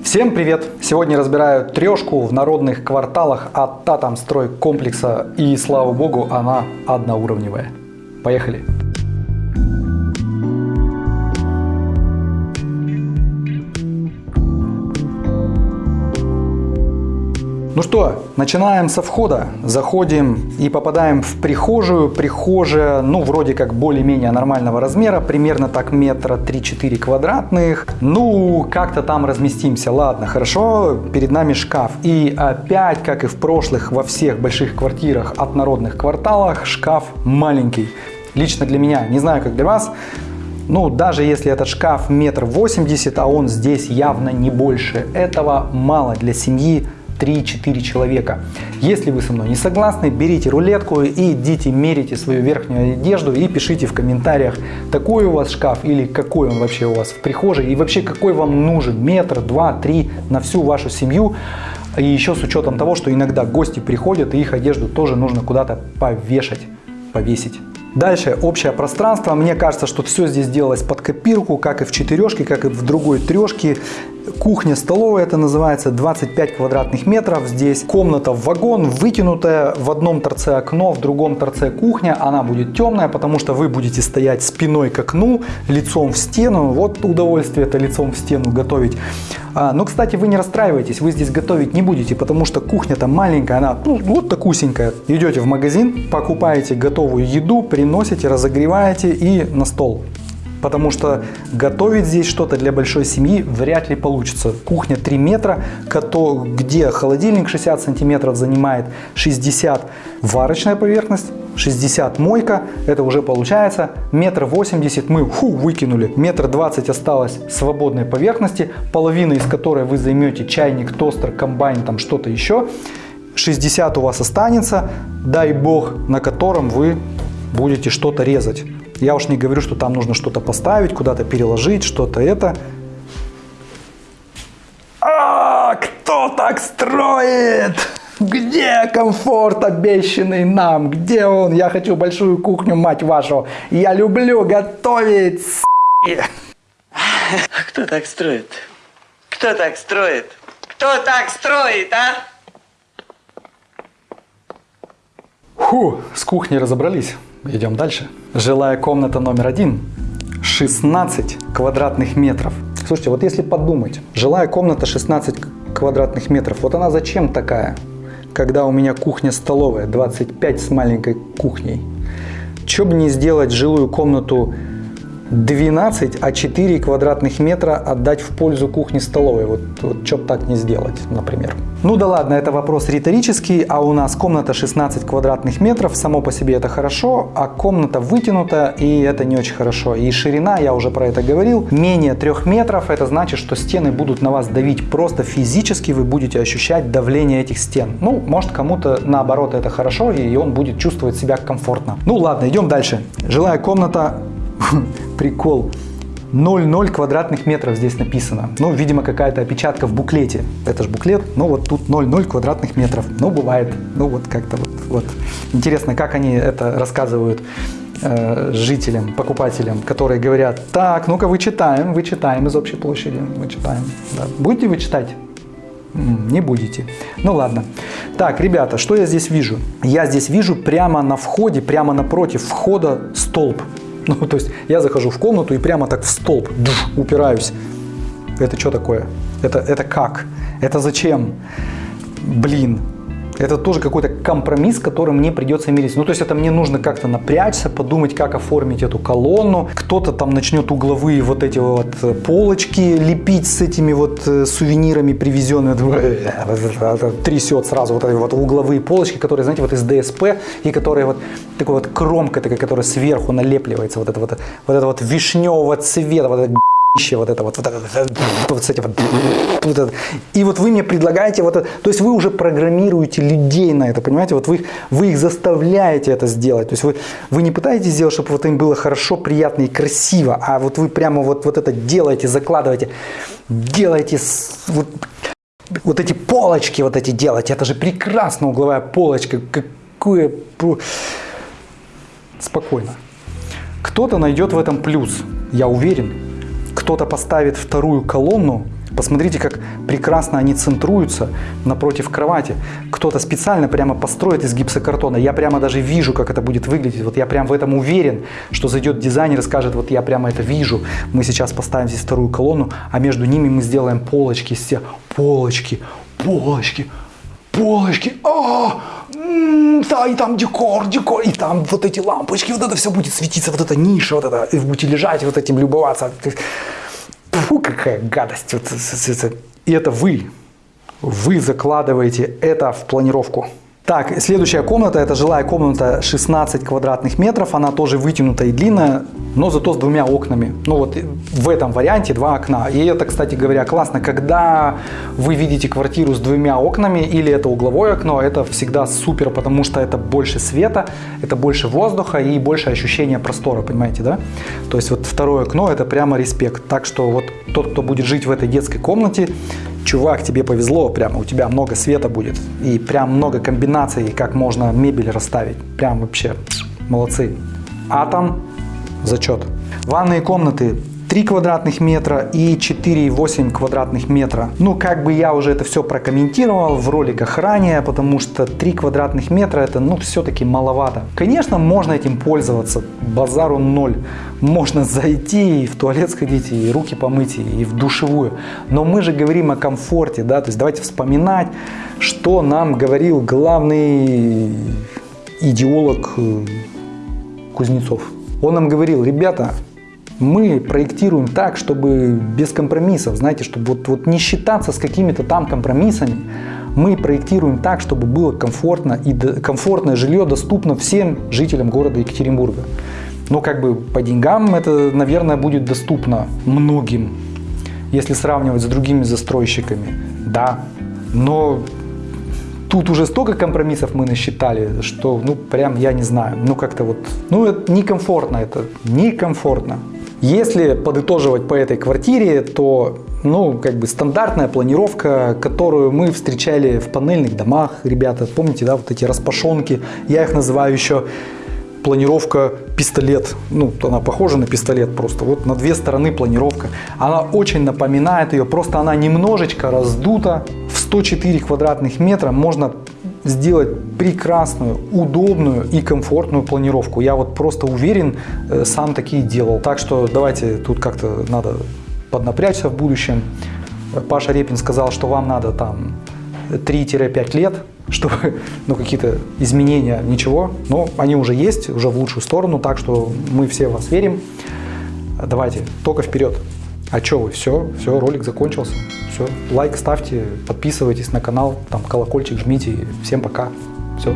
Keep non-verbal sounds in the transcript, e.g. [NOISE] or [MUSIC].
Всем привет! Сегодня разбираю трешку в народных кварталах от Татамстрой комплекса и слава богу она одноуровневая. Поехали! Ну что, начинаем со входа. Заходим и попадаем в прихожую. Прихожая, ну, вроде как более-менее нормального размера, примерно так метра 3-4 квадратных. Ну, как-то там разместимся. Ладно, хорошо, перед нами шкаф. И опять, как и в прошлых, во всех больших квартирах от народных кварталах, шкаф маленький. Лично для меня, не знаю, как для вас, ну, даже если этот шкаф метр восемьдесят, а он здесь явно не больше, этого мало для семьи 3-4 человека. Если вы со мной не согласны, берите рулетку и идите мерите свою верхнюю одежду и пишите в комментариях, такой у вас шкаф или какой он вообще у вас в прихожей и вообще какой вам нужен, метр, два, три на всю вашу семью. И еще с учетом того, что иногда гости приходят и их одежду тоже нужно куда-то повешать, повесить. Дальше общее пространство. Мне кажется, что все здесь делалось под копирку, как и в четырешке, как и в другой трешке. Кухня-столовая это называется, 25 квадратных метров. Здесь комната в вагон, вытянутая, в одном торце окно, в другом торце кухня. Она будет темная, потому что вы будете стоять спиной к окну, лицом в стену. Вот удовольствие это лицом в стену готовить. А, но, кстати, вы не расстраивайтесь, вы здесь готовить не будете, потому что кухня-то маленькая, она ну, вот такусенькая. Идете в магазин, покупаете готовую еду, приносите, разогреваете и на стол потому что готовить здесь что-то для большой семьи вряд ли получится. Кухня 3 метра, где холодильник 60 сантиметров занимает 60 варочная поверхность, 60 мойка, это уже получается метр восемьдесят мы фу, выкинули, метр двадцать осталось свободной поверхности, половина из которой вы займете чайник, тостер, комбайн, там что-то еще. 60 у вас останется, дай бог, на котором вы будете что-то резать. Я уж не говорю, что там нужно что-то поставить, куда-то переложить, что-то это. А, кто так строит? Где комфорт обещанный нам? Где он? Я хочу большую кухню, мать вашу. Я люблю готовить. А кто так строит? Кто так строит? Кто так строит, а? Фу, с кухней разобрались. Идем дальше. Жилая комната номер один. 16 квадратных метров. Слушайте, вот если подумать, жилая комната 16 квадратных метров, вот она зачем такая, когда у меня кухня-столовая 25 с маленькой кухней? Че бы не сделать жилую комнату 12, а 4 квадратных метра отдать в пользу кухни-столовой. Вот, вот что так не сделать, например. Ну да ладно, это вопрос риторический, а у нас комната 16 квадратных метров, само по себе это хорошо, а комната вытянута, и это не очень хорошо. И ширина, я уже про это говорил, менее 3 метров, это значит, что стены будут на вас давить просто физически, вы будете ощущать давление этих стен. Ну, может кому-то наоборот это хорошо, и он будет чувствовать себя комфортно. Ну ладно, идем дальше. Жилая комната [LAUGHS] прикол. 0,0 квадратных метров здесь написано. Ну, видимо, какая-то опечатка в буклете. Это же буклет, ну вот тут 0,0 квадратных метров. Ну, бывает. Ну, вот как-то вот, вот. Интересно, как они это рассказывают э, жителям, покупателям, которые говорят, так, ну-ка вычитаем, вычитаем из общей площади, вычитаем. Да. Будете вы читать? Не будете. Ну ладно. Так, ребята, что я здесь вижу? Я здесь вижу прямо на входе, прямо напротив входа столб. [LAUGHS] Ну, то есть я захожу в комнату и прямо так в столб душ, упираюсь. Это что такое? Это, это как? Это зачем? Блин, это тоже какой-то компромисс, с которым мне придется мириться. Ну, то есть это мне нужно как-то напрячься, подумать, как оформить эту колонну. Кто-то там начнет угловые вот эти вот э, полочки лепить с этими вот э, сувенирами привезенными. Трясет сразу вот эти вот угловые полочки, которые, знаете, вот из ДСП, и которые вот такой вот кромка такая, которая сверху налепливается, вот это вот, вот это вот вишневого цвета, вот это вот это вот, вот, это, вот, эти вот, это. И вот вы мне предлагаете вот это, то есть вы уже программируете людей на это, понимаете, вот вы, вы их заставляете это сделать, то есть вы, вы не пытаетесь сделать, чтобы вот им было хорошо, приятно и красиво, а вот вы прямо вот, вот это делаете, закладываете, делаете вот, вот эти полочки вот эти делаете, это же прекрасно угловая полочка, какое... Спокойно. Кто-то найдет в этом плюс, я уверен, кто-то поставит вторую колонну Посмотрите, как прекрасно они центруются напротив кровати. Кто-то специально прямо построит из гипсокартона. Я прямо даже вижу, как это будет выглядеть. Вот я прям в этом уверен, что зайдет дизайнер и скажет, вот я прямо это вижу. Мы сейчас поставим здесь вторую колонну, а между ними мы сделаем полочки, все полочки, полочки, полочки. А, да, и там декор, декор, и там вот эти лампочки, вот это все будет светиться, вот эта ниша, вот это, и будете лежать, вот этим любоваться. Фу, какая гадость. Вот, И это вы. Вы закладываете это в планировку. Так, следующая комната, это жилая комната 16 квадратных метров, она тоже вытянутая и длинная, но зато с двумя окнами. Ну вот в этом варианте два окна. И это, кстати говоря, классно, когда вы видите квартиру с двумя окнами или это угловое окно, это всегда супер, потому что это больше света, это больше воздуха и больше ощущения простора, понимаете, да? То есть вот второе окно это прямо респект. Так что вот тот, кто будет жить в этой детской комнате, чувак, тебе повезло, прямо у тебя много света будет и прям много комбинаций, как можно мебель расставить. Прям вообще молодцы. Атом, зачет. Ванные комнаты 3 квадратных метра и 4,8 квадратных метра. Ну, как бы я уже это все прокомментировал в роликах ранее, потому что 3 квадратных метра это, ну, все-таки маловато. Конечно, можно этим пользоваться, базару ноль. Можно [LAUGHS] зайти и в туалет сходить, и руки помыть, и в душевую. Но мы же говорим о комфорте, да, то есть давайте вспоминать, что нам говорил главный идеолог э, Кузнецов. Он нам говорил, ребята, мы проектируем так, чтобы без компромиссов, знаете, чтобы вот, вот не считаться с какими-то там компромиссами. Мы проектируем так, чтобы было комфортно и комфортное жилье доступно всем жителям города Екатеринбурга. Но как бы по деньгам это, наверное, будет доступно многим, если сравнивать с другими застройщиками. Да, но тут уже столько компромиссов мы насчитали, что, ну, прям я не знаю, ну, как-то вот, ну, это некомфортно это, некомфортно. Если подытоживать по этой квартире, то, ну, как бы стандартная планировка, которую мы встречали в панельных домах, ребята, помните, да, вот эти распашонки, я их называю еще планировка пистолет. Ну, она похожа на пистолет просто. Вот на две стороны планировка. Она очень напоминает ее, просто она немножечко раздута. В 104 квадратных метра можно сделать прекрасную, удобную и комфортную планировку. Я вот просто уверен, э, сам такие делал. Так что давайте тут как-то надо поднапрячься в будущем. Паша Репин сказал, что вам надо там 3-5 лет, [LAUGHS] чтобы ну, какие-то изменения, ничего. Но они уже есть, уже в лучшую сторону, так что мы все вас верим. Давайте, только вперед. А что вы, все, все, ролик закончился. Все, лайк ставьте, подписывайтесь на канал, там колокольчик жмите. Всем пока. Все.